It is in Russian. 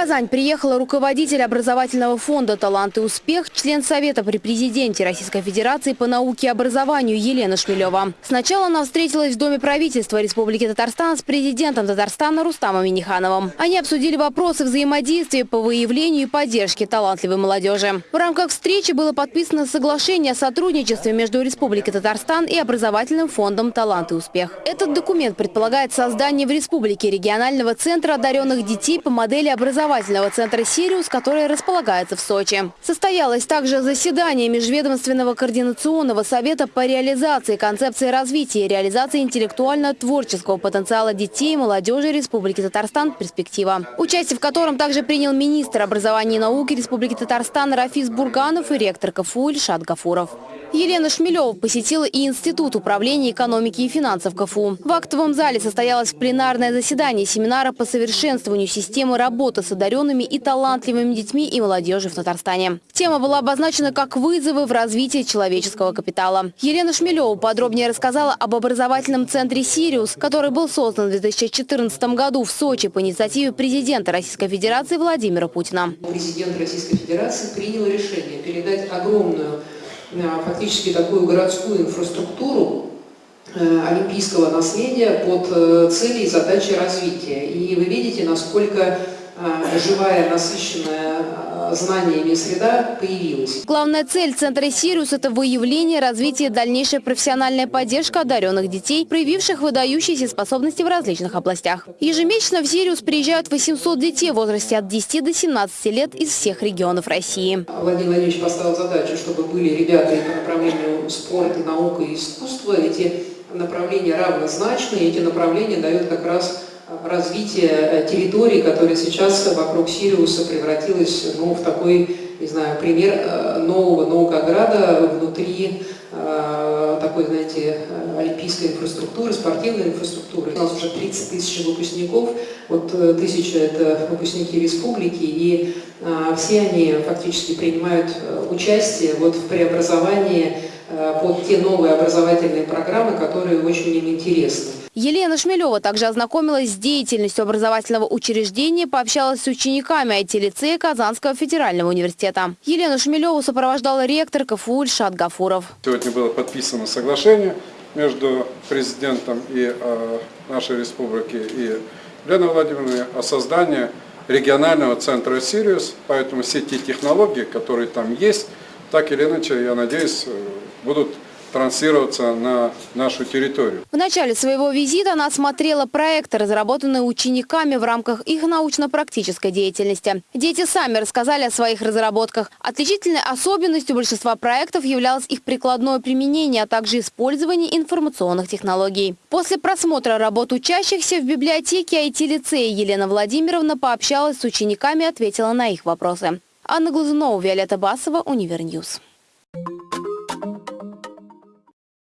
Казань приехала руководитель образовательного фонда «Талант и успех», член Совета при президенте Российской Федерации по науке и образованию Елена Шмелева. Сначала она встретилась в Доме правительства Республики Татарстан с президентом Татарстана Рустамом Минихановым. Они обсудили вопросы взаимодействия по выявлению и поддержке талантливой молодежи. В рамках встречи было подписано соглашение о сотрудничестве между Республикой Татарстан и образовательным фондом «Талант и успех». Этот документ предполагает создание в республике регионального центра одаренных детей по модели образования образовательного центра «Сириус», который располагается в Сочи. Состоялось также заседание Межведомственного координационного совета по реализации концепции развития и реализации интеллектуально-творческого потенциала детей и молодежи Республики Татарстан «Перспектива», участие в котором также принял министр образования и науки Республики Татарстан Рафис Бурганов и ректор КФУ Ильшат Гафуров. Елена Шмелева посетила и Институт управления экономики и финансов КФУ. В актовом зале состоялось пленарное заседание семинара по совершенствованию системы работы с одаренными и талантливыми детьми и молодежью в Татарстане. Тема была обозначена как вызовы в развитии человеческого капитала. Елена Шмелева подробнее рассказала об образовательном центре «Сириус», который был создан в 2014 году в Сочи по инициативе президента Российской Федерации Владимира Путина. Президент Российской Федерации принял решение передать огромную фактически такую городскую инфраструктуру э, олимпийского наследия под э, цели и задачи развития. И вы видите, насколько э, живая, насыщенная знаниями среда появилась. Главная цель Центра «Сириус» – это выявление, развитие, дальнейшая профессиональная поддержка одаренных детей, проявивших выдающиеся способности в различных областях. Ежемесячно в «Сириус» приезжают 800 детей в возрасте от 10 до 17 лет из всех регионов России. Владимир Владимирович поставил задачу, чтобы были ребята и по направлению спорта, наука и искусства. Эти направления равнозначные, эти направления дают как раз развитие э, территории, которая сейчас вокруг Сириуса превратилась ну, в такой, не знаю, пример э, нового Наукограда внутри э, такой, знаете, олимпийской инфраструктуры, спортивной инфраструктуры. У нас уже 30 тысяч выпускников, вот тысяча это выпускники республики, и все они фактически принимают участие вот в преобразовании под те новые образовательные программы, которые очень им интересны. Елена Шмелева также ознакомилась с деятельностью образовательного учреждения, пообщалась с учениками IT-лицея Казанского федерального университета. Елену Шмелеву сопровождала ректор КФУ Ильшат Гафуров. Сегодня было подписано соглашение между президентом и э, нашей республики и Еленой Владимировной о создании регионального центра «Сириус». Поэтому все те технологии, которые там есть, так или иначе, я надеюсь, э, будут транслироваться на нашу территорию. В начале своего визита она осмотрела проекты, разработанные учениками в рамках их научно-практической деятельности. Дети сами рассказали о своих разработках. Отличительной особенностью большинства проектов являлось их прикладное применение, а также использование информационных технологий. После просмотра работ учащихся в библиотеке IT-лицея Елена Владимировна пообщалась с учениками и ответила на их вопросы. Анна Глазунова, Виолетта Басова, UniverNews.